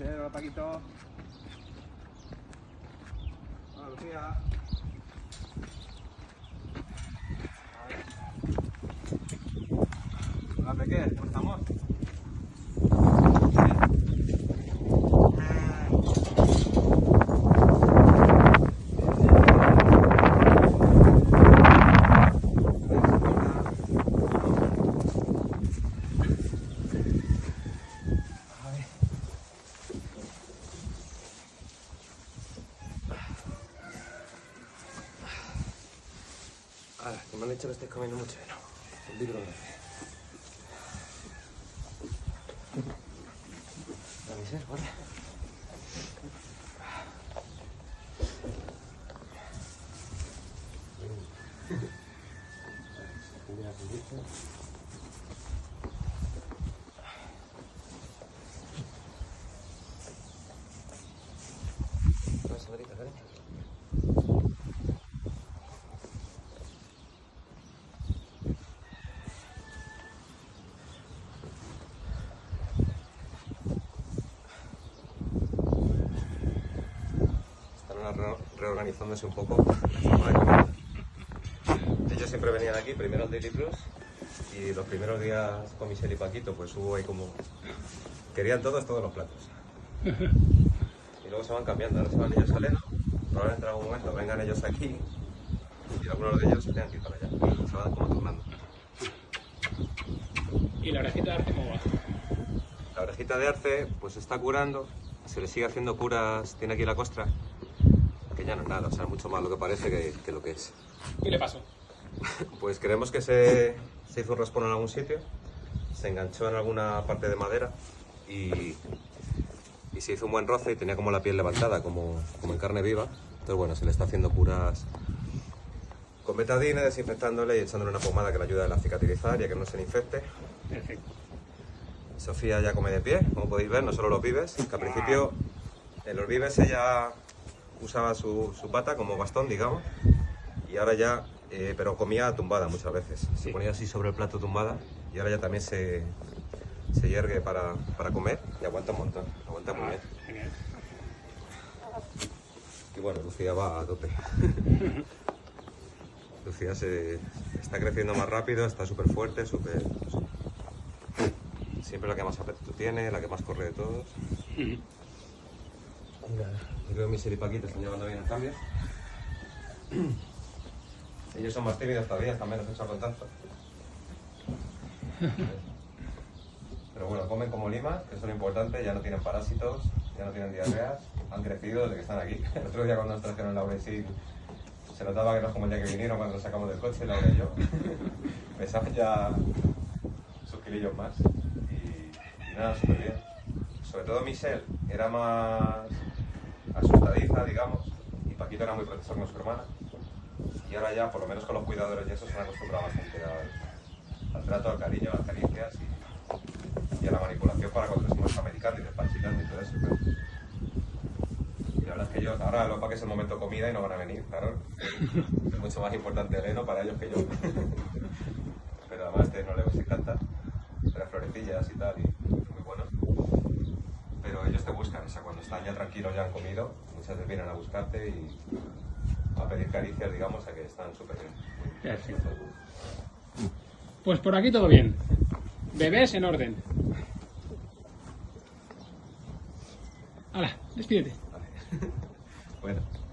Hola, Paquito. Hola, Lucía. Hola, Peque, ¿cómo estamos? Ahora, que me han dicho que estáis comiendo mucho heno. El libro. La miseria, ¿vale? Una señorita, cariño. Están ahora re- reorganizándose un poco la forma de comer. Ellos siempre venían aquí, primero al Daily Plus, y los primeros días con Michelle y Paquito, pues hubo ahí como... Querían todos, todos los platos. Y luego se van cambiando, ahora se van ellos a Leno, probablemente en algún momento vengan ellos aquí, y algunos de ellos se tengan que ir para allá. Se van como turnando. ¿Y la orejita de arte cómo va? La orejita de arce pues está curando, se le sigue haciendo curas, tiene aquí la costra, que ya no es nada, o sea, mucho más lo que parece que, que lo que es. ¿Qué le pasó? Pues creemos que se, se hizo un raspón en algún sitio, se enganchó en alguna parte de madera y, y se hizo un buen roce y tenía como la piel levantada, como, como en carne viva. Entonces, bueno, se le está haciendo curas con betadine, desinfectándole y echándole una pomada que le ayuda a cicatrizar y a que no se le infecte. Perfecto. Sofía ya come de pie, como podéis ver, no solo los vives, que al principio en los vives ella usaba su, su pata como bastón, digamos, y ahora ya, eh, pero comía tumbada muchas veces, se ponía así sobre el plato tumbada y ahora ya también se, se yergue para, para comer y aguanta un montón, aguanta muy bien. Genial. Y bueno, Lucía va a tope. Lucía se está creciendo más rápido, está súper fuerte, súper... Siempre la que más apetito tiene, la que más corre de todos. Yo creo que mis y Paquito están llevando bien el cambio. Ellos son más tímidos todavía, están menos hechos contacto. Pero bueno, comen como limas, que eso es lo importante, ya no tienen parásitos, ya no tienen diarreas, han crecido desde que están aquí. El otro día cuando nos trajeron Laura y Sil, se notaba que no es como el día que vinieron cuando los sacamos del coche, Laura y yo. Pesaban ya sus kilillos más. Y, y nada, súper bien. Sobre todo Michelle era más asustadiza, digamos, y Paquito era muy protector con su hermana. Y ahora ya, por lo menos con los cuidadores y eso, se han acostumbrado bastante al, trato, al cariño, a las caricias y, y a la manipulación para hemos americando y despachitando y todo eso. pero- Y la verdad es que ellos, ahora lo que es el momento comida y no van a venir, claro. Es mucho más importante el heno para ellos que yo. Pero además este no les encanta, las florecillas y tal, y muy buenos. Pero ellos te buscan, o sea, cuando están ya tranquilos, ya han comido, muchas veces vienen a buscarte y a pedir caricias, digamos, a que están súper bien. Perfecto. Pues por aquí todo bien. Bebés en orden. Hala, despídete. Vale. bueno.